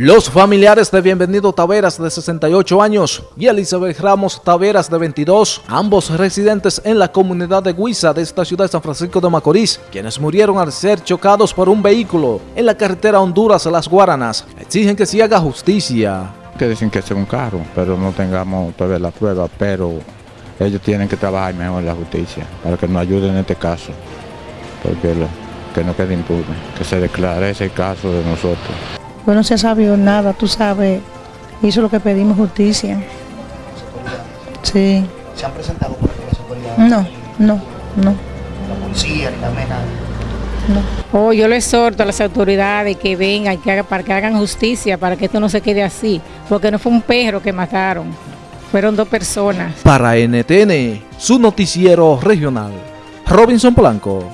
Los familiares de Bienvenido Taveras de 68 años y Elizabeth Ramos Taveras de 22, ambos residentes en la comunidad de Guisa de esta ciudad de San Francisco de Macorís, quienes murieron al ser chocados por un vehículo en la carretera Honduras-Las Guaranas, exigen que se haga justicia. Que dicen que es un carro, pero no tengamos todavía la prueba, pero ellos tienen que trabajar mejor en la justicia para que nos ayuden en este caso, porque lo, que no quede impune, que se declare ese caso de nosotros. Pues no se ha sabido nada, tú sabes, hizo lo que pedimos justicia. Sí. ¿Se han presentado por la seguridad? No, no, no, La policía, ni la MENA. no. Oh, yo le exhorto a las autoridades que vengan que haga- para que hagan justicia, para que esto no se quede así, porque no fue un perro que mataron, fueron dos personas. Para NTN, su noticiero regional, Robinson Blanco.